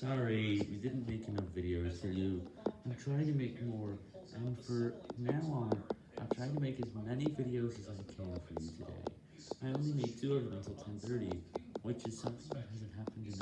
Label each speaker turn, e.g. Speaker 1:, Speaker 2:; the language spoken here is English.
Speaker 1: Sorry, we didn't make enough videos for you. I'm trying to make more, and for now on, I'm trying to make as many videos as I can for you today. I only made two of them until 10.30, which is something that hasn't happened in.